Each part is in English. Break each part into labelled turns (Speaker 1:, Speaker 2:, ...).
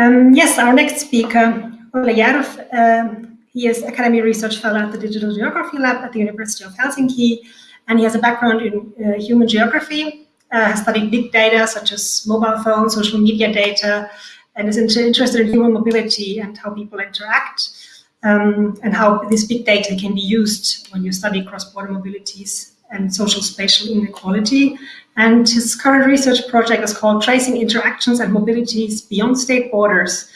Speaker 1: Um, yes, our next speaker, Olle Järv, um, he is Academy Research Fellow at the Digital Geography Lab at the University of Helsinki, and he has a background in uh, human geography, uh, has studied big data such as mobile phones, social media data, and is interested in human mobility and how people interact, um, and how this big data can be used when you study cross-border mobilities and social spatial inequality. And his current research project is called Tracing Interactions and Mobilities Beyond State Borders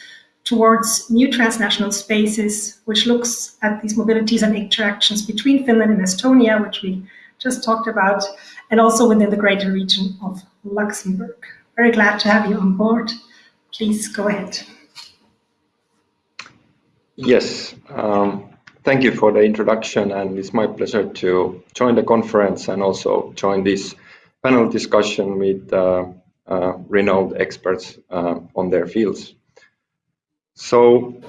Speaker 1: towards New Transnational Spaces, which looks at these mobilities and interactions between Finland and Estonia, which we just talked about, and also within the greater region of Luxembourg. Very glad to have you on board. Please go ahead.
Speaker 2: Yes, um, thank you for the introduction and it's my pleasure to join the conference and also join this panel discussion with uh, uh, renowned experts uh, on their fields. So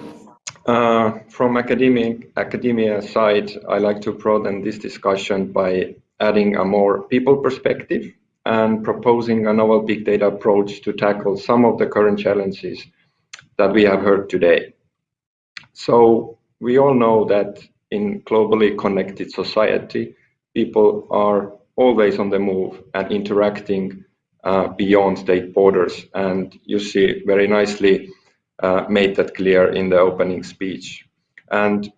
Speaker 2: uh, from academic academia side, I like to broaden this discussion by adding a more people perspective and proposing a novel big data approach to tackle some of the current challenges that we have heard today. So we all know that in globally connected society, people are always on the move and interacting uh, beyond state borders. And you see very nicely uh, made that clear in the opening speech. And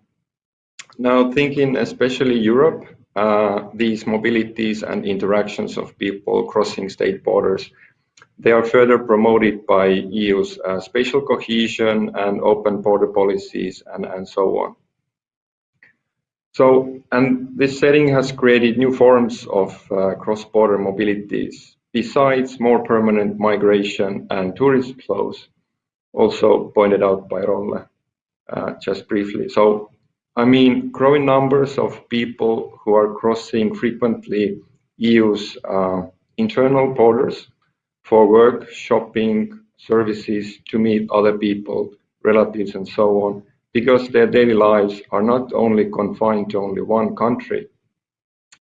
Speaker 2: now thinking especially Europe, uh, these mobilities and interactions of people crossing state borders, they are further promoted by EU's uh, spatial cohesion and open border policies and, and so on. So, and this setting has created new forms of uh, cross-border mobilities besides more permanent migration and tourist flows, also pointed out by Rolle uh, just briefly. So, I mean, growing numbers of people who are crossing frequently EU's uh, internal borders for work, shopping, services, to meet other people, relatives, and so on, because their daily lives are not only confined to only one country.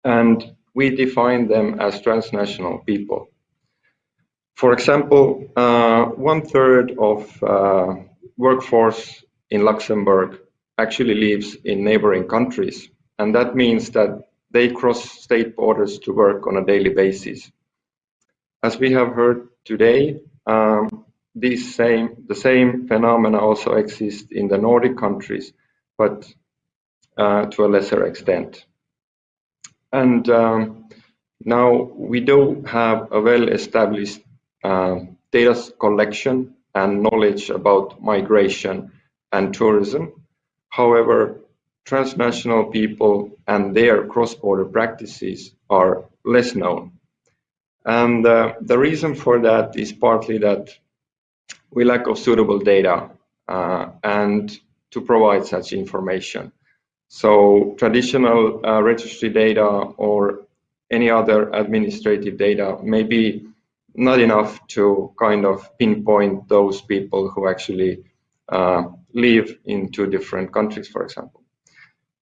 Speaker 2: And we define them as transnational people. For example, uh, one third of uh, workforce in Luxembourg actually lives in neighboring countries. And that means that they cross state borders to work on a daily basis. As we have heard today, um, these same, the same phenomena also exist in the Nordic countries, but uh, to a lesser extent. And um, now we do have a well-established uh, data collection and knowledge about migration and tourism. However, transnational people and their cross-border practices are less known. And uh, the reason for that is partly that we lack of suitable data uh, and to provide such information. So traditional uh, registry data or any other administrative data may be not enough to kind of pinpoint those people who actually uh, live in two different countries, for example.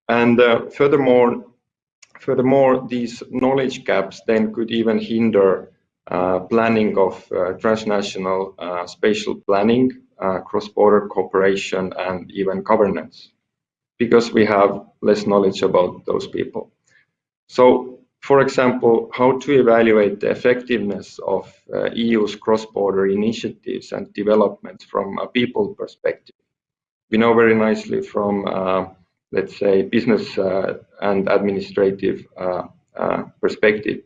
Speaker 2: And uh, furthermore, furthermore, these knowledge gaps then could even hinder planning of uh, transnational uh, spatial planning, cross-border cooperation, and even governance, because we have less knowledge about those people. So, for example, how to evaluate the effectiveness of EU's cross-border initiatives and developments from a people perspective. We know very nicely from let's say, business uh, and administrative uh, uh, perspective.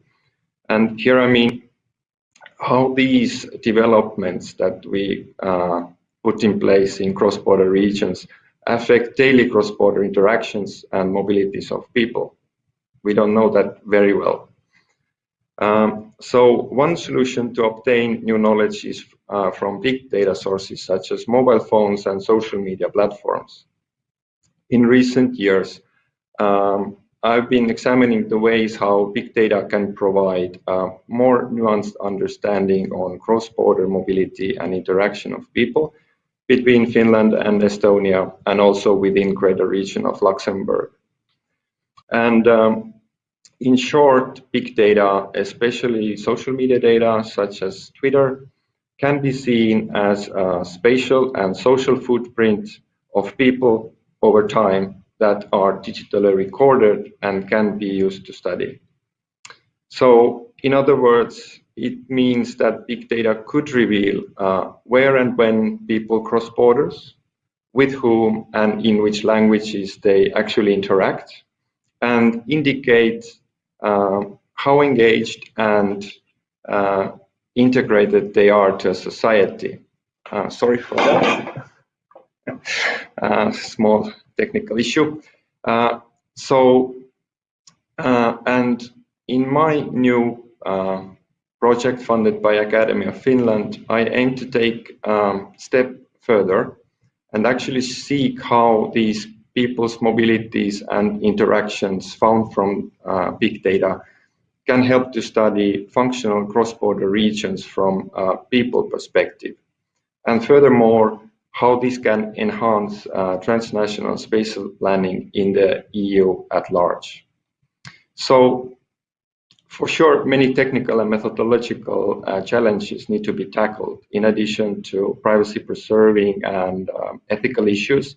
Speaker 2: And here, I mean, how these developments that we uh, put in place in cross-border regions affect daily cross-border interactions and mobilities of people. We don't know that very well. Um, so one solution to obtain new knowledge is uh, from big data sources such as mobile phones and social media platforms. In recent years, um, I've been examining the ways how big data can provide a more nuanced understanding on cross-border mobility and interaction of people between Finland and Estonia and also within greater region of Luxembourg. And um, in short, big data, especially social media data such as Twitter, can be seen as a spatial and social footprint of people over time that are digitally recorded and can be used to study. So in other words, it means that big data could reveal uh, where and when people cross borders, with whom and in which languages they actually interact, and indicate uh, how engaged and uh, integrated they are to a society. Uh, sorry for that. Uh, small technical issue. Uh, so, uh, and in my new project funded by Academy of Finland, I aim to take um, step further and actually seek how these people's mobilities and interactions found from uh, big data can help to study functional cross-border regions from a people perspective. And furthermore, how this can enhance uh, transnational space planning in the EU at large. So for sure, many technical and methodological uh, challenges need to be tackled in addition to privacy preserving and um, ethical issues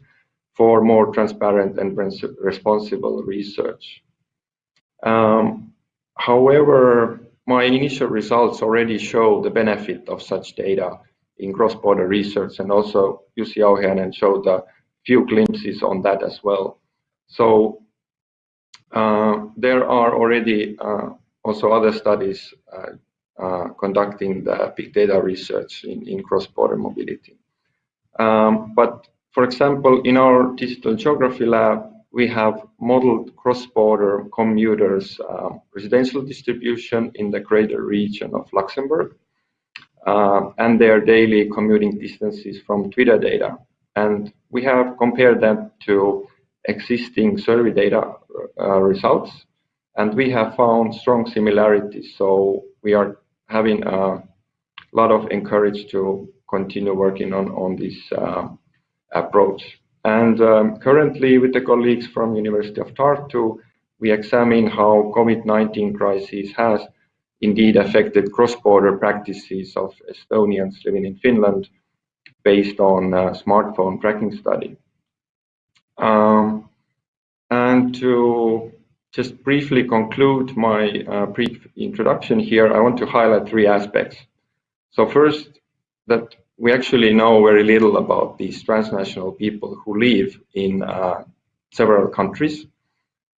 Speaker 2: for more transparent and responsible research. Um, However, my initial results already show the benefit of such data in cross-border research, and also Jussi Jauhiainen showed a few glimpses on that as well. So uh, there are already uh, also other studies uh, uh conducting the big data research in, in cross-border mobility. Um, but for example, in our digital geography lab, we have modeled cross-border commuters uh, residential distribution in the greater region of Luxembourg uh, and their daily commuting distances from Twitter data. And we have compared them to existing survey data uh, results, and we have found strong similarities. So we are having a lot of encourage to continue working on, on this uh, approach. And um, currently, with the colleagues from University of Tartu, we examine how COVID-19 crisis has indeed affected cross-border practices of Estonians living in Finland based on a smartphone tracking study. Um, and to just briefly conclude my uh, brief introduction here, I want to highlight three aspects. So first, that we actually know very little about these transnational people who live in uh, several countries.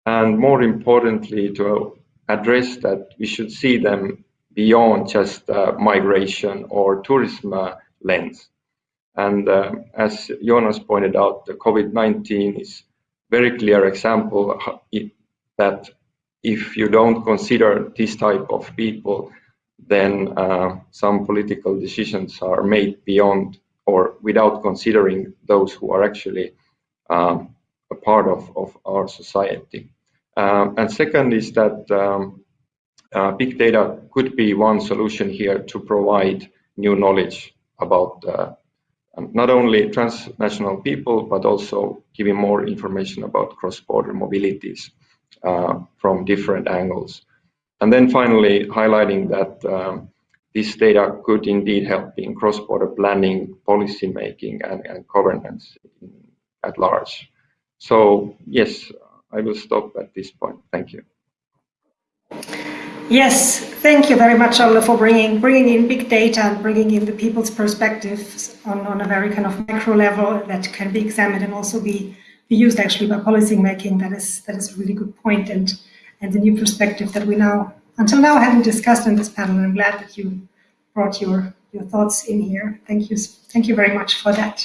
Speaker 2: And more importantly, to address that we should see them beyond just uh, migration or tourism uh, lens. And uh, as Jonas pointed out, the COVID-19 is very clear example that if you don't consider this type of people then uh, some political decisions are made beyond or without considering those who are actually um, a part of, of our society. Um, and second is that um, uh, big data could be one solution here to provide new knowledge about uh, not only transnational people, but also giving more information about cross-border mobilities uh, from different angles. And then finally, highlighting that um, this data could indeed help in cross-border planning, policy making, and, and governance at large. So yes, I will stop at this point. Thank you.
Speaker 1: Yes, thank you very much, Olle, for bringing bringing in big data and bringing in the people's perspectives on, on a very kind of macro level that can be examined and also be, be used actually by policy making. That is that is a really good. And and the new perspective that we now, until now, haven't discussed in this panel. I'm glad that you brought your, your thoughts in here. Thank you, thank you very much for that.